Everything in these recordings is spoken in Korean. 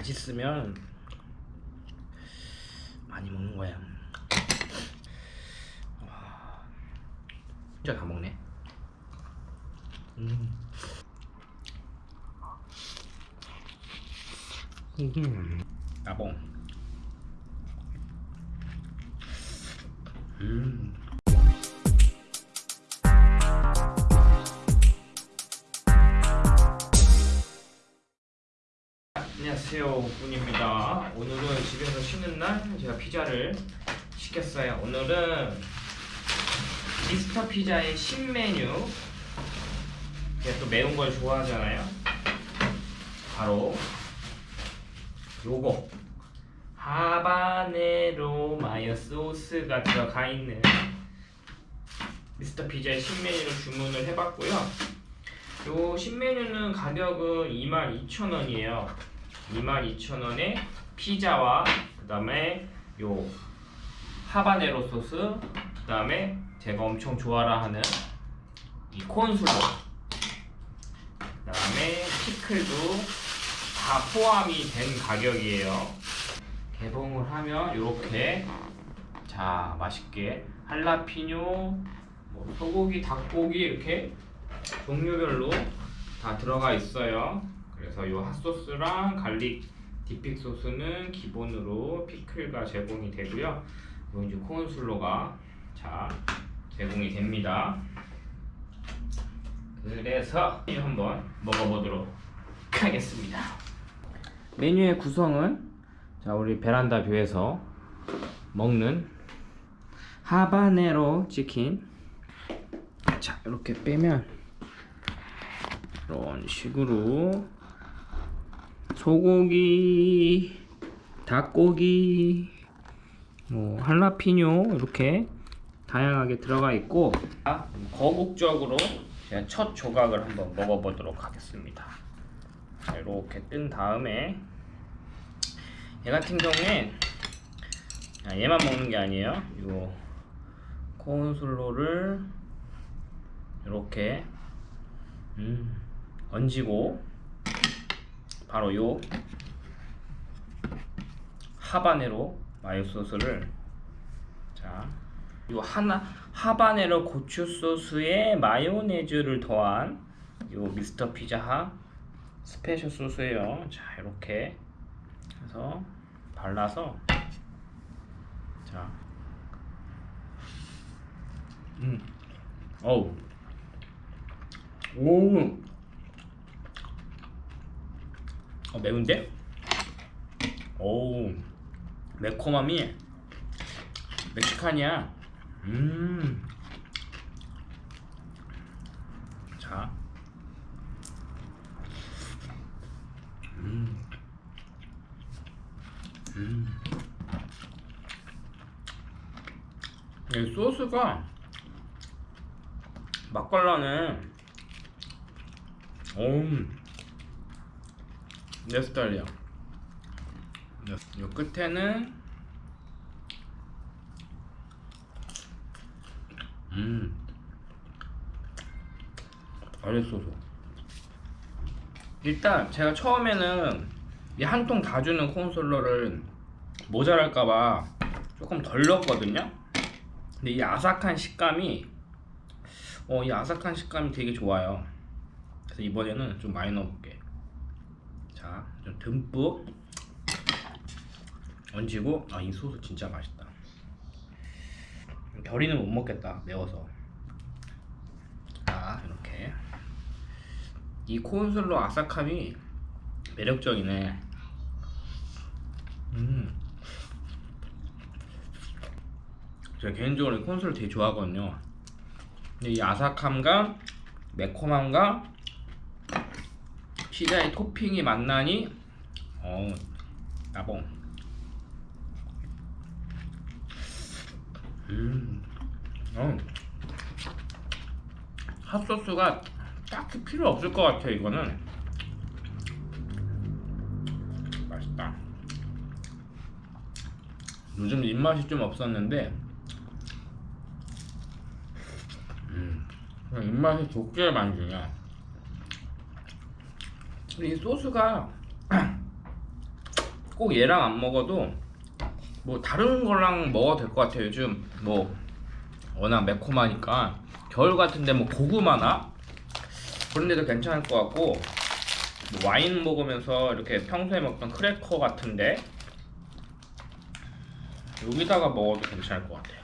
맛있으면 많이 먹는 거야. 와, 진짜 다 먹네. 음. 음. 나봉. 음. 안녕하세요 군입니다. 오늘은 집에서 쉬는 날 제가 피자를 시켰어요. 오늘은 미스터 피자의 신메뉴. 제가 또 매운 걸 좋아하잖아요. 바로 요거. 하바네로 마요 소스가 들어가 있는 미스터 피자의 신메뉴를 주문을 해봤고요. 요 신메뉴는 가격은 22,000원이에요 22,000원에 피자와 그 다음에 요 하바네로 소스 그 다음에 제가 엄청 좋아라 하는 이 콘슬로 그 다음에 피클도 다 포함이 된 가격이에요. 개봉을 하면 이렇게 자 맛있게 할라피뇨 뭐 소고기 닭고기 이렇게 종류별로 다 들어가 있어요 그래서 이 핫소스랑 garlic dipping 소스는 기본으로 피클과 제공이 되고요. 요 이제 corn slaw가 자 제공이 됩니다. 그래서 한번 먹어보도록 하겠습니다. 메뉴의 구성은 자 우리 베란다 view에서 먹는 하바네로 치킨. 자 이렇게 빼면 이런 식으로 소고기 닭고기 뭐 할라피뇨 이렇게 다양하게 들어가 있고 자, 거국적으로 제가 첫 조각을 한번 먹어보도록 하겠습니다. 자, 이렇게 뜬 다음에 얘 같은 경우에 아, 얘만 먹는 게 아니에요. 요 콘솔로를 이렇게 음, 얹고 바로 요 하바네로 마요 소스를 자, 요 하나 하바네로 고추 소스에 마요네즈를 더한 요 미스터 피자하 스페셜 소스예요. 자, 이렇게 해서 발라서 자, 음, 어우, 오, 어, 매운데? 오, 매콤함이 멕시칸이야. 음. 자. 음. 음. 이 소스가 맛깔나네. 오. 내 스타일이야. 요 끝에는 음 알겠어서 일단 제가 처음에는 이 한 통 다 주는 콘솔러를 모자랄까봐 조금 덜 넣었거든요. 근데 이 아삭한 식감이 어, 이 아삭한 식감이 되게 좋아요. 그래서 이번에는 좀 많이 넣어볼게 자, 좀 듬뿍 얹고 아 이 소스 진짜 맛있다. 별이는 못 먹겠다 매워서. 자 이렇게. 이 콘슬로 아삭함이 매력적이네. 음. 제가 개인적으로 이 콘슬을 되게 좋아하거든요. 근데 이 아삭함과 매콤함과 피자의 토핑이 만나니 어 나봉. 음, 어. 핫소스가 딱히 필요 없을 것 같아 이거는. 맛있다. 요즘 입맛이 좀 없었는데 음, 입맛이 좋게 만드냐 이 소스가 꼭 얘랑 안 먹어도 뭐 다른 거랑 먹어도 될 것 같아요. 요즘 뭐 워낙 매콤하니까 겨울 같은데 뭐 고구마나 그런 데도 괜찮을 것 같고 뭐 와인 먹으면서 이렇게 평소에 먹던 크래커 같은데 여기다가 먹어도 괜찮을 것 같아요.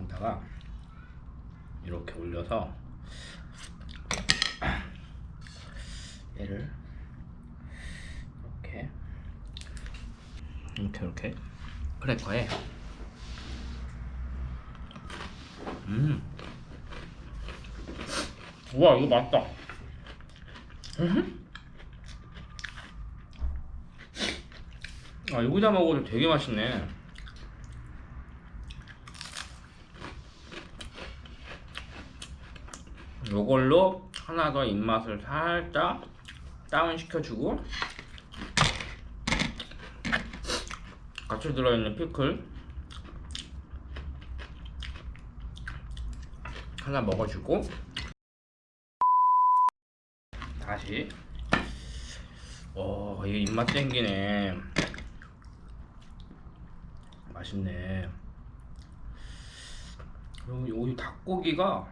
여기다가 이렇게 올려서 얘를. 이렇게 이렇게 이렇게 크래커에 음. 우와 이거 맛있다. 음. 아 여기다 먹어도 되게 맛있네. 요걸로 하나 더 입맛을 살짝 다운 시켜주고 같이 들어있는 피클 하나 먹어주고 다시. 오 이게 입맛 땡기네. 맛있네. 그리고 여기 닭고기가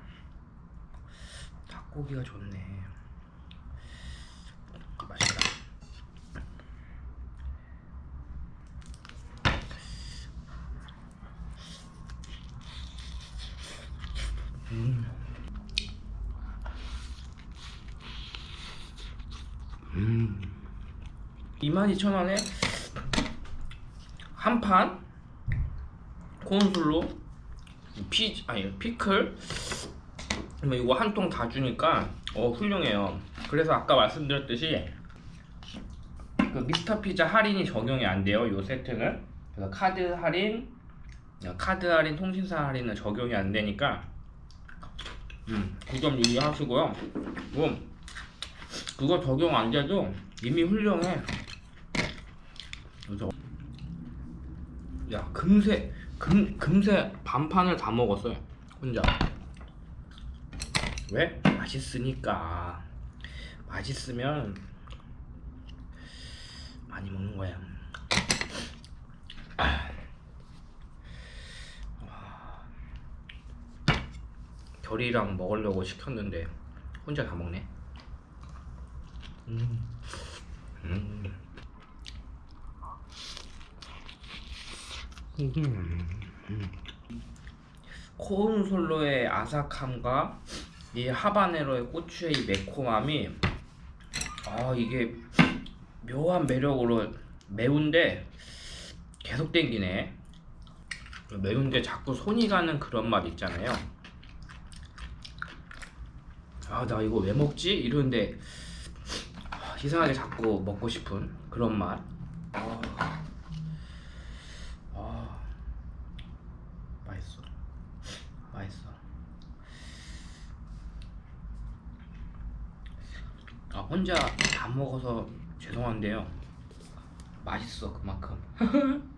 닭고기가 좋네 맛있다 음. 음. 22,000원에 한 판 콘술로 피 아니 피클 뭐 이거 한 통 다 주니까 어 훌륭해요. 그래서 아까 말씀드렸듯이 그 미스터 피자 할인이 적용이 안 돼요. 요 세트는 그래서 카드 할인, 카드 할인, 통신사 할인은 적용이 안 되니까 음, 그점 유의하시고요. 뭐 그거 적용 안 돼도 이미 훌륭해. 그래서 야 금세 금 금세 반판을 다 먹었어요 혼자. 왜? 맛있으니까. 맛있으면 많이 먹는 거야. 결이랑 먹으려고 시켰는데 혼자 다 먹네. 음. 음. 음. 코운솔로의 아삭함과 이 하바네로의 고추의 이 매콤함이 아 이게 묘한 매력으로 매운데 계속 땡기네 매운데 자꾸 손이 가는 그런 맛 있잖아요 아 나 이거 왜 먹지? 이러는데 아, 이상하게 자꾸 먹고 싶은 그런 맛. 아, 아, 맛있어. 맛있어. 아 혼자 다 먹어서 죄송한데요. 맛있어 그만큼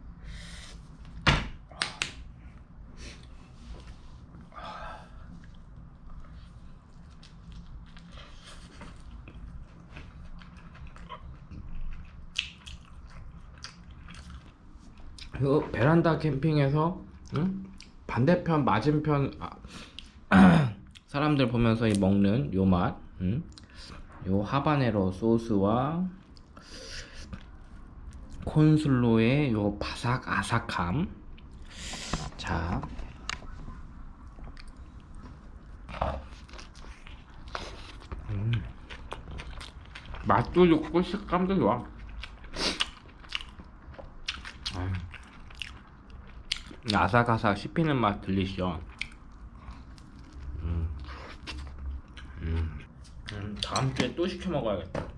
이거 베란다 캠핑에서 응? 반대편 맞은편 아, 사람들 보면서 이 먹는 요 맛, 응? 요 하바네로 소스와 콘슬로의 요 바삭 아삭함. 자, 음. 맛도 좋고 식감도 좋아. 음. 아삭아삭 씹히는 맛 들리시죠? 음. 음. 음, 다음 주에 또 시켜 먹어야겠다.